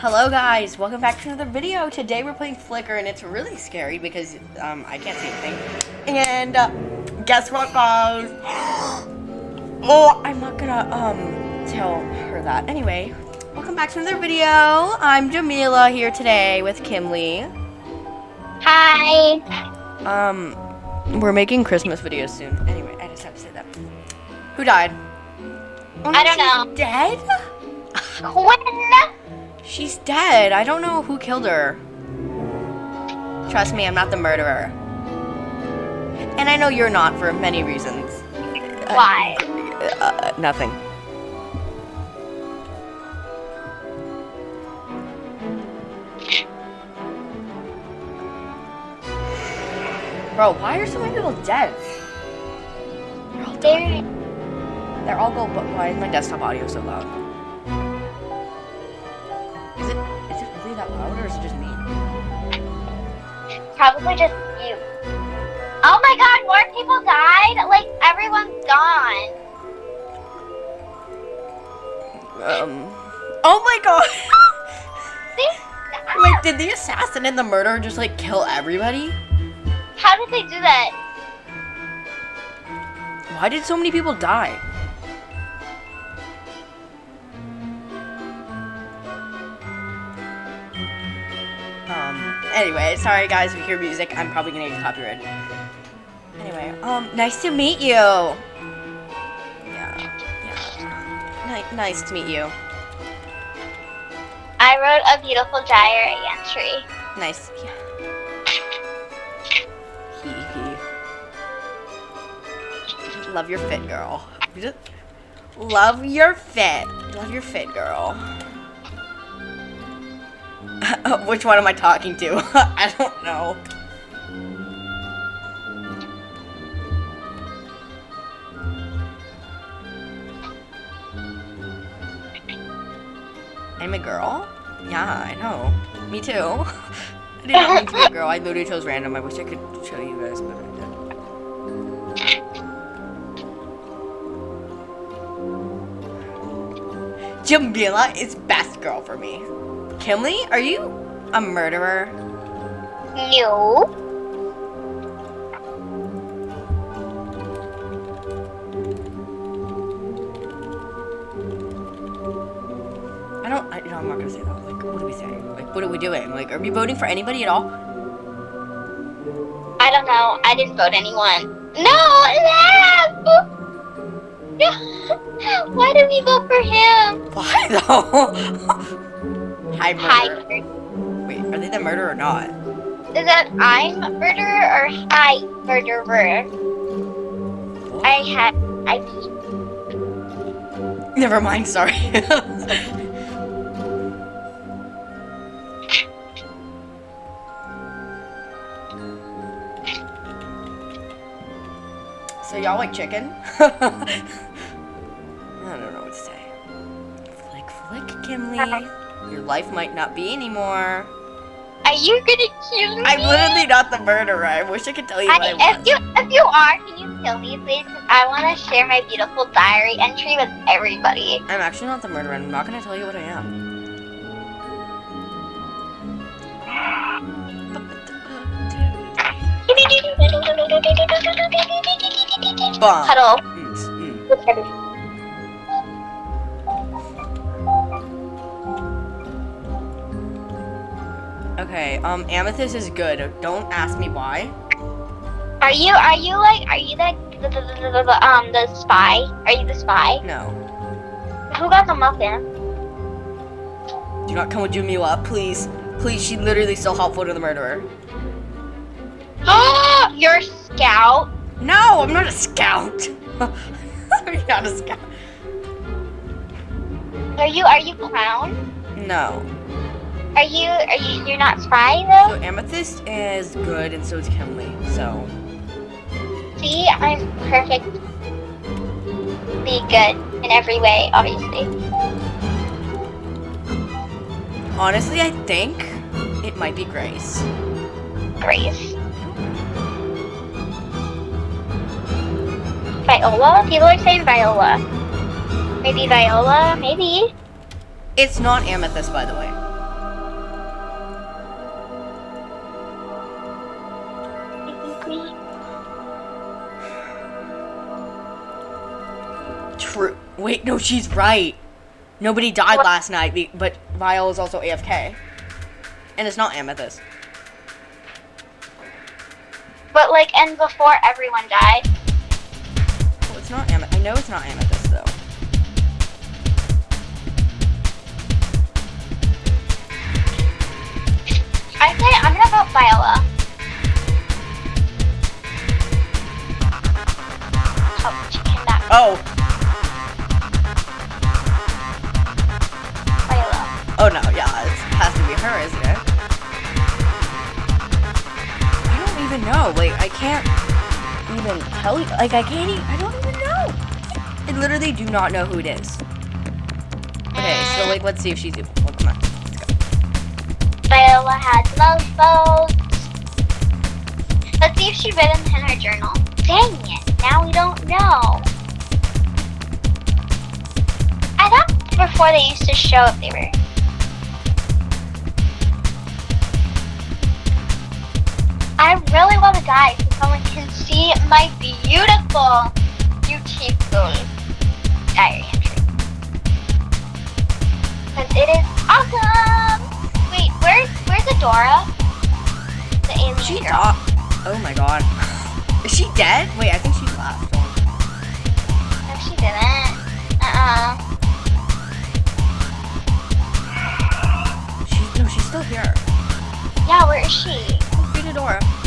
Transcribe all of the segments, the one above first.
Hello guys, welcome back to another video. Today we're playing Flicker and it's really scary because um, I can't see anything. And uh, guess what guys? oh, I'm not gonna um, tell her that. Anyway, welcome back to another video. I'm Jamila here today with Kimlee. Hi. Um, we're making Christmas videos soon. Anyway, I just have to say that. Who died? Oh, I don't know. Dead? Quinn. She's dead. I don't know who killed her. Trust me, I'm not the murderer. And I know you're not for many reasons. Why? Uh, nothing. Bro, why are so many people dead? They're all They're, They're all go, but why is my desktop audio so loud? Probably just you. Oh my god, more people died? Like, everyone's gone. Um. Oh my god! See? Wait, did the assassin and the murderer just like kill everybody? How did they do that? Why did so many people die? Anyway, sorry guys if you hear music, I'm probably gonna get copyrighted. Anyway, um, nice to meet you. Yeah, yeah. Ni- nice to meet you. I wrote a beautiful diary entry. Nice. Yeah. Love your fit, girl. Love your fit. Love your fit, girl. Which one am I talking to? I don't know. I'm a girl? Yeah, I know. Me too. I did not mean to be a girl. I literally chose random. I wish I could show you guys, but I didn't. Jamila is best girl for me. Kimlee, are you a murderer? No. I don't. I, no, I'm not gonna say that. Like, what are we saying? Like, what are we doing? Like, are we voting for anybody at all? I don't know. I didn't vote anyone. No! No. Why did we vote for him? Why though? Hi, Hi. Murderer. Wait, are they the murderer or not? Is that I'm murderer or hi murderer? I had I Never mind. Sorry. so y'all like chicken? I don't know what to say. Flick, flick, Kimlee. Your life might not be anymore. Are you gonna kill me? I'm literally not the murderer. I wish I could tell you what I I, was. if you if you are, can you kill me, please? I want to share my beautiful diary entry with everybody. I'm actually not the murderer. I'm not gonna tell you what I am. Bomb. Huddle. Mm, mm. Okay, um, Amethyst is good. Don't ask me why. Are you are you like are you like the, the, the, the, the um the spy? Are you the spy? No. Who got the muffin? Do not come with Jamila, please. Please, she literally so helpful to the murderer. Oh, you're a scout. No, I'm not a scout. I'm not a scout. Are you are you clown? No. Are you are you you're not spy So though? Amethyst is good, and so is Kimlee. So See, I'm perfect. Be good in every way, obviously. honestly, I think it might be Grace. Grace. Viola? People are saying Viola. Maybe Viola? Maybe. It's not Amethyst, by the way. Wait, no, she's right. Nobody died What? last night, but Vile is also AFK. And it's not Amethyst. But like, and before everyone died. Well, it's not Amethyst. I know it's not Amethyst, though. I say I'm gonna vote Viola. Oh, Oh, no, yeah, it has to be her, isn't it? I don't even know. Like, I can't even tell you. Like, I can't even. I don't even know. I literally do not know who it is. Okay, so like, let's see if she's evil. Well, come on. let's go. Viola had most votes. Let's see if she read them in her journal. Dang it, now we don't know. I thought before they used to show if they were. I really want to die so someone can see my beautiful beautiful diary entry. Because it is awesome! Wait, where's where's Adora? The alien She girl. died. Oh my god. Is she dead? Wait, I think she's last one. No, she didn't. Uh-uh. She, no, she's still here. Yeah, where is she? Beat Adora.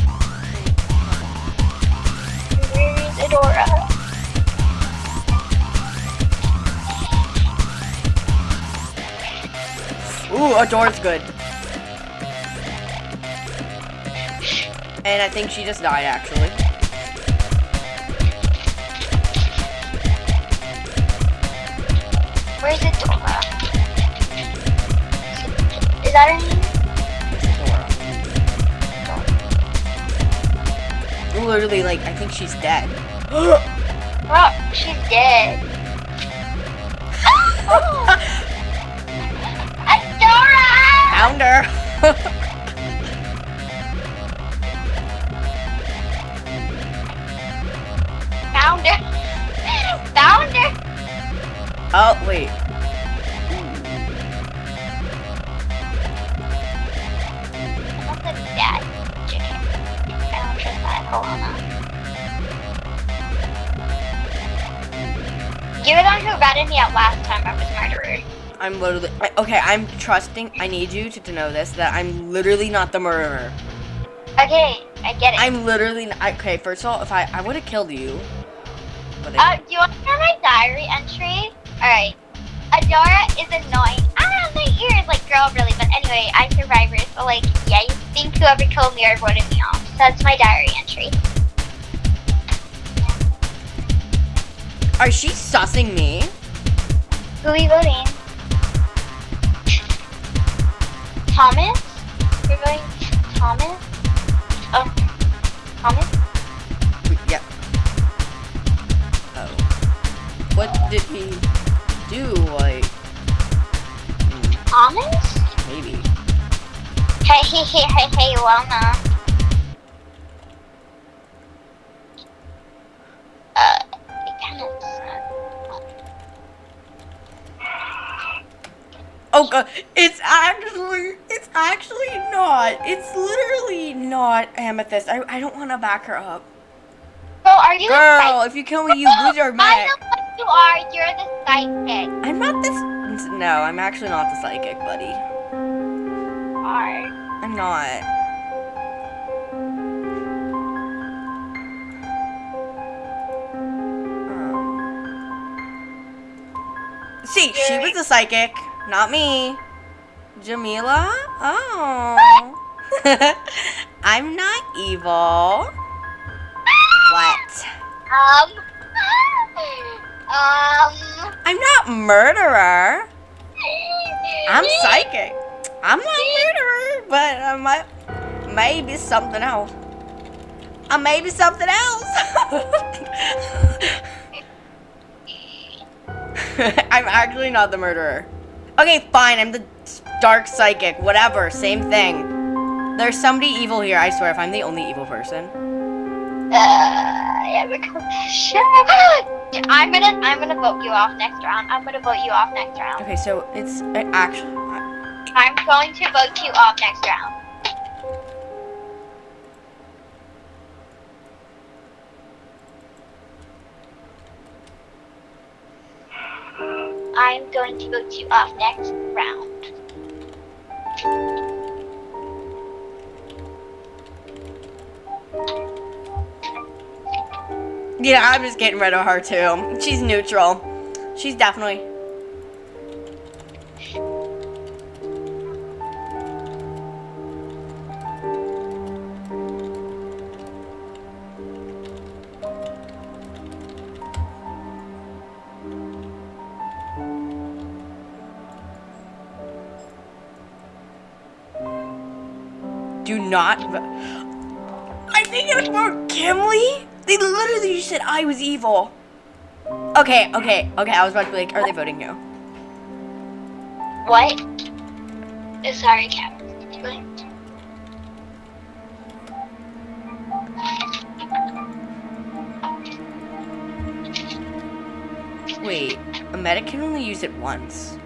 Adora? Ooh, Adora's good. And I think she just died, actually. Where's Adora? Is that her name? Literally, like, I think she's dead. Well, oh, she's dead. oh. Adora! Found her. Found her. Found her. oh, wait. Ratted me out last time I was murderer. I'm literally. Okay, I'm trusting. I need you to, to know this that I'm literally not the murderer. Okay, I get it. I'm literally. Not, okay, first of all, if I I would have killed you. But Uh, I, do you want to know my diary entry? Alright. Adora is annoying. I don't have my ears like girl really, but anyway, I'm survivor, so like, yeah, you think whoever killed me or voted me off. So that's my diary entry. are she sussing me? Who are we voting? Thomas? We're voting Thomas? Oh. Thomas? Wait, Yeah. Oh. What did he do? Like. hmm, Thomas? Maybe. Hey, hey, hey, hey, hey, Lana. God, it's actually, it's actually not. It's literally not Amethyst. I, I don't want to back her up. So are you Girl, if you kill me, you lose your I mech. know what you are. You're the psychic. I'm not this. No, I'm actually not the psychic, buddy. Are. I'm not. Um. See, she was a psychic, not me. Jamila? Oh. I'm not evil. What? Um. Um. I'm not murderer. I'm psychic. I'm not murderer, but I might maybe something else. Uh, maybe something else. I'm actually not the murderer. Okay, fine. I'm the dark psychic. Whatever. Same thing. There's somebody evil here. I swear. If I'm the only evil person. Uh, yeah. I'm gonna I'm gonna vote you off next round. I'm gonna vote you off next round. Okay, so it's uh, actually. I'm going to vote you off next round. I'm going to vote you off next round. Yeah, I'm just getting rid of her too. She's neutral. She's definitely. Do not. I think it's for Kimley. They literally just said I was evil. Okay, okay, okay. I was about to be like, are they voting you? What? Uh, Sorry, Cap. Wait, a medic can only use it once.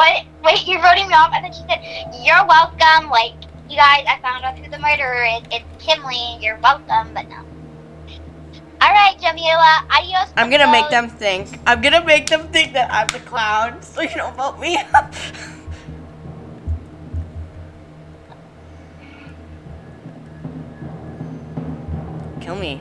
What? Wait, you're voting me off? And then she said, you're welcome. Like, you guys, I found out who the murderer is. It's Kimley. You're welcome, but no. All right, Jamila. Adios. I'm gonna make them think. I'm gonna make them think that I'm the clown, so you don't vote me. Up. Kill me.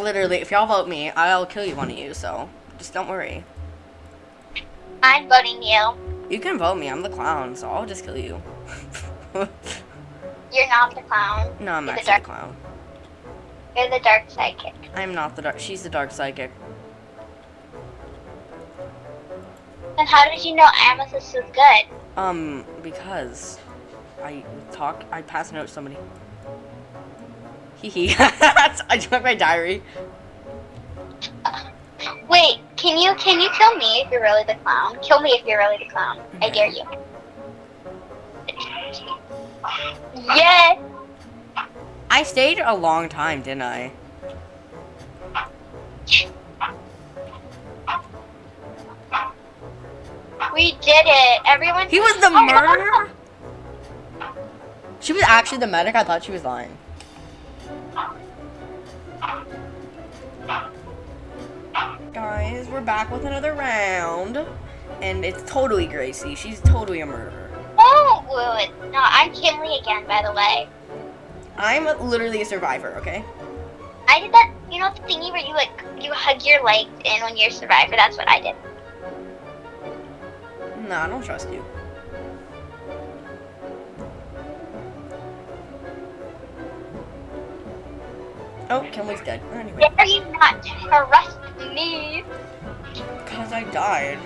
Literally, if y'all vote me, I'll kill you one of you, so just don't worry. I'm voting you. You can vote me, I'm the clown, so I'll just kill you. You're not the clown. no, I'm You're the actually the dark. clown. You're the dark psychic. I'm not the dark. She's the dark psychic. And how did you know Amethyst was good? Um, because I talk, I pass a note to somebody. Hee hee. I took my diary. Wait, can you can you kill me if you're really the clown? Kill me if you're really the clown. I dare you. Yes. I stayed a long time, didn't I? We did it. Everyone. He was the Oh, murderer? She was actually the medic? I thought she was lying. Guys, we're back with another round. And it's totally Gracie. She's totally a murderer. Oh, wait, no, I'm Kimley again, by the way. I'm literally a survivor, okay? I did that, you know, the thingy where you like you hug your legs in when you're a survivor. That's what I did. No, I don't trust you. Oh, Kimley's dead. Anyway, Dare you not trust me? because I died.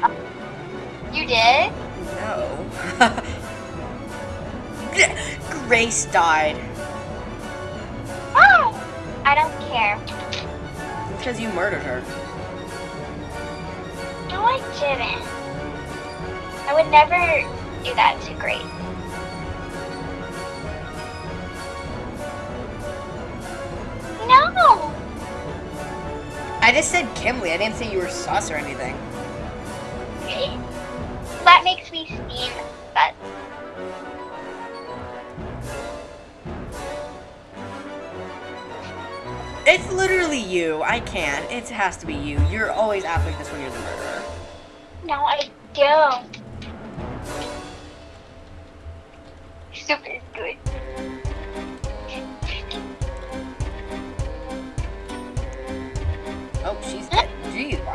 You did. No. Grace died. Oh, I don't care. Because you murdered her. No, I didn't. I would never do that to Grace. I just said Kimley. I didn't say you were sus or anything. That makes me seem but It's literally you. I can't. It has to be you. You're always acting like this when you're the murderer. no, I don't. Super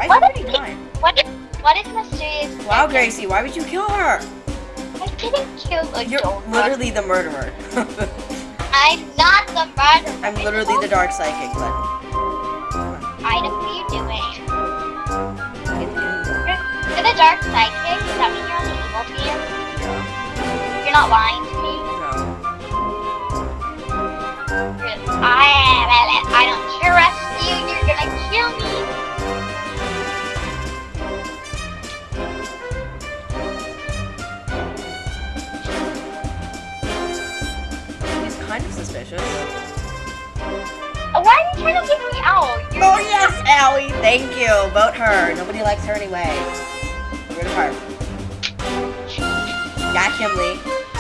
Is What everybody is- dying? What is, what is mysterious? Wow? Gracie, why would you kill her? I didn't kill a You're dog. literally the murderer. I'm not the murderer. I'm literally the dark psychic, but Item, what are you doing? You're, you're the dark psychic. Does that mean you're on the evil team? You're not lying to me. no. You're, I, I don't trust you. You're gonna kill me. session. Oh, why are you trying to kick me out? Oh yes, Allie, thank you. Vote her. Nobody likes her anyway. Root her. Got him, Lee.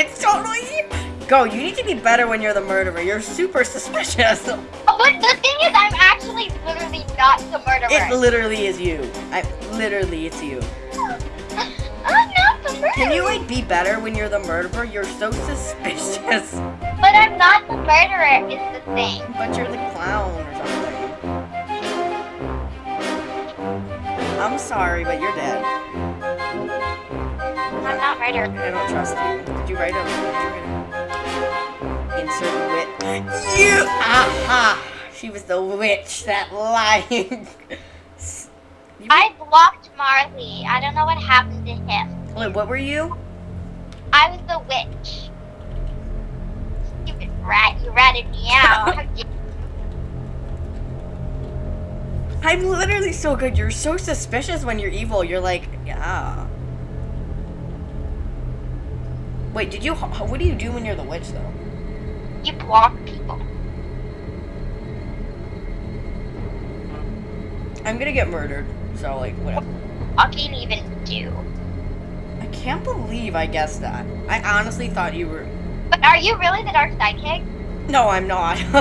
It's totally you. Go, you need to be better when you're the murderer. You're super suspicious. But the thing is, I'm actually literally not the murderer. It literally is you. I literally it's you. I'm not the murderer. Can you like be better when you're the murderer? You're so suspicious. But I'm not the murderer. Is the thing. But you're the clown or something. I'm sorry, but you're dead. I'm not murderer. I don't trust you. Did you write a, did you insert wit? You aha! She was the witch that lied. I blocked Marley. I don't know what happened to him. Wait, what were you? I was the witch. Stupid rat, you ratted me out. I'm literally so good. You're so suspicious when you're evil. You're like, yeah. Wait, did you? What do you do when you're the witch, though? you block people. I'm gonna get murdered. So like, whatever. What can you even do? I can't believe I guessed that. I honestly thought you were. But are you really the dark psychic? No, I'm not.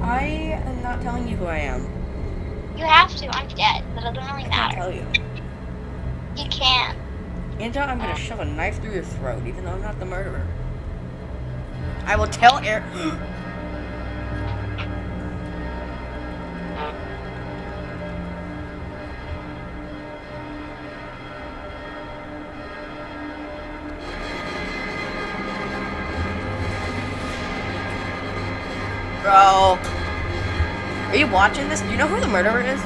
I am not telling you who I am. You have to. I'm dead, but it doesn't really I can't matter. tell you. You can. Angela, I'm gonna shove a knife through your throat, even though I'm not the murderer. I will tell Eric. Bro. Are you watching this? Do you know who the murderer is?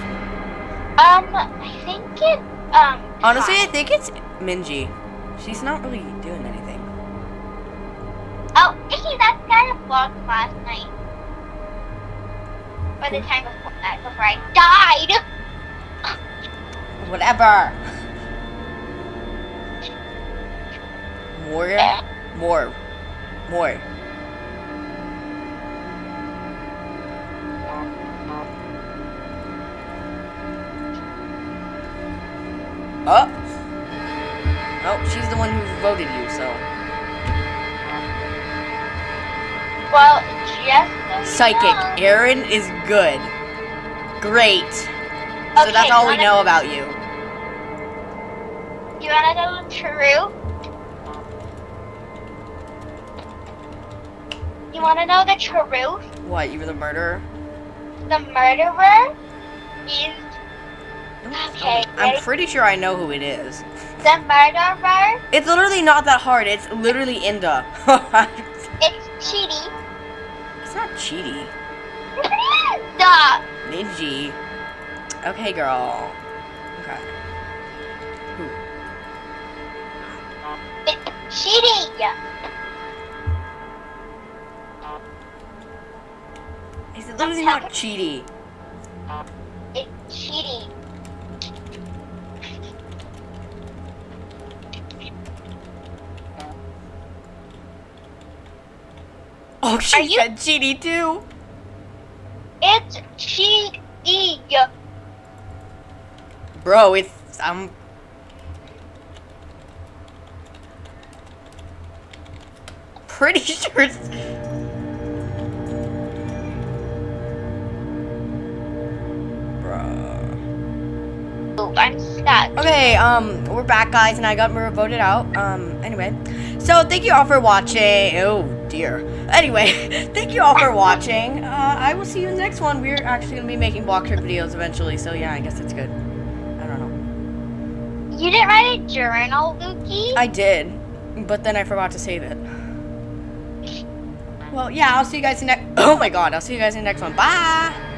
Um, I think it. Um. Honestly, I think it's Minji. She's not really doing anything. Oh, hey, that guy I blocked last night. Or the time before that, before I died. Whatever. More. Eh. More. More. One you, so. Well, so you Psychic. Aaron is good. Great. So Okay, that's all we know about you. You wanna know the truth? You wanna know the truth? What, you were the murderer? The murderer is Okay, I'm pretty sure I know who it is. the murderer. It's literally not that hard. It's literally Inda. It's Chidi. it's not cheaty. the Ninji. Okay, girl. Okay. Who? it's Chidi. It's literally not cheaty. Oh, she Are you- said cheaty too. It's Chidi. Bro, it's I'm. Pretty sure it's. I'm stuck. Okay, um, we're back, guys, and I got voted out. Um, anyway, so thank you all for watching. Dear. Anyway, thank you all for watching. Uh, I will see you in the next one. We're actually gonna be making block trip videos eventually, so yeah, I guess it's good. I don't know. You didn't write a journal, Lukey? I did, but then I forgot to save it. Well, yeah, I'll see you guys in next. Oh my god, I'll see you guys in the next one. Bye.